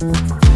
Música